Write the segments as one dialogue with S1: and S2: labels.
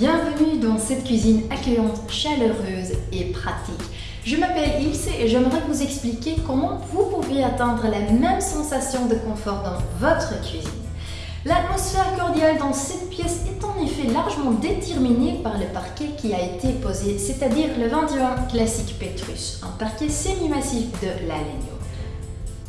S1: Bienvenue dans cette cuisine accueillante, chaleureuse et pratique. Je m'appelle Ilse et j'aimerais vous expliquer comment vous pouvez atteindre la même sensation de confort dans votre cuisine. L'atmosphère cordiale dans cette pièce est en effet largement déterminée par le parquet qui a été posé, c'est-à-dire le 21 classique Petrus, un parquet semi-massif de l'Alegno.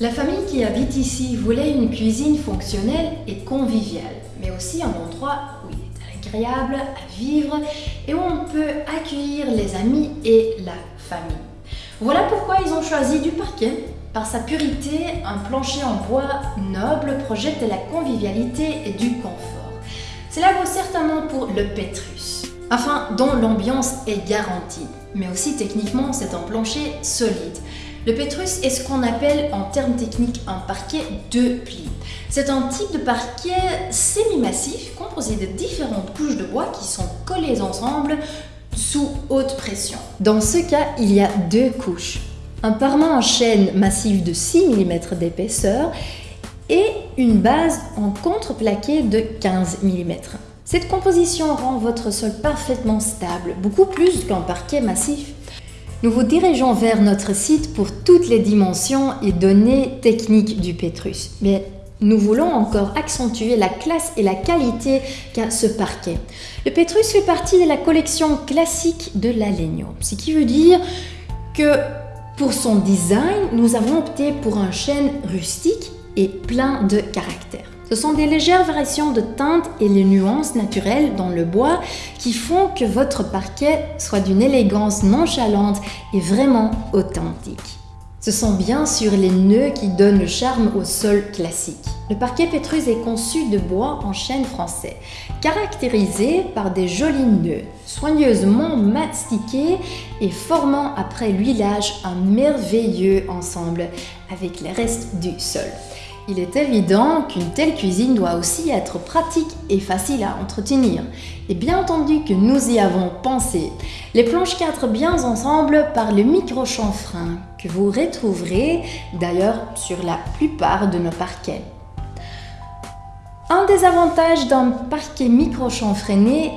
S1: La famille qui habite ici voulait une cuisine fonctionnelle et conviviale, mais aussi un endroit où il agréable à vivre et où on peut accueillir les amis et la famille. Voilà pourquoi ils ont choisi du parquet. Par sa purité, un plancher en bois noble projette la convivialité et du confort. Cela vaut certainement pour le Petrus, afin dont l'ambiance est garantie. Mais aussi techniquement, c'est un plancher solide. Le Petrus est ce qu'on appelle en termes techniques un parquet de plis. C'est un type de parquet semi-massif composé de différentes couches de bois qui sont collées ensemble sous haute pression. Dans ce cas, il y a deux couches. Un parement en chêne massif de 6 mm d'épaisseur et une base en contreplaqué de 15 mm. Cette composition rend votre sol parfaitement stable, beaucoup plus qu'un parquet massif. Nous vous dirigeons vers notre site pour toutes les dimensions et données techniques du Petrus. Mais nous voulons encore accentuer la classe et la qualité qu'a ce parquet. Le Petrus fait partie de la collection classique de l'Alegno, ce qui veut dire que pour son design, nous avons opté pour un chêne rustique et plein de caractère. Ce sont des légères variations de teintes et les nuances naturelles dans le bois qui font que votre parquet soit d'une élégance nonchalante et vraiment authentique. Ce sont bien sûr les nœuds qui donnent le charme au sol classique. Le parquet Pétrus est conçu de bois en chêne français, caractérisé par des jolis nœuds, soigneusement mastiqués et formant après l'huilage un merveilleux ensemble avec les restes du sol. Il est évident qu'une telle cuisine doit aussi être pratique et facile à entretenir. Et bien entendu que nous y avons pensé. Les planches 4 bien ensemble par le micro-chanfrein que vous retrouverez d'ailleurs sur la plupart de nos parquets. Un des avantages d'un parquet micro-chanfreiné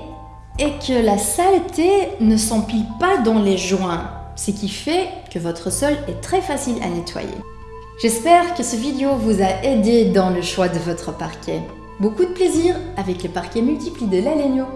S1: est que la saleté ne s'empile pas dans les joints, ce qui fait que votre sol est très facile à nettoyer. J'espère que ce vidéo vous a aidé dans le choix de votre parquet. Beaucoup de plaisir avec le parquet multipli de l'Alegno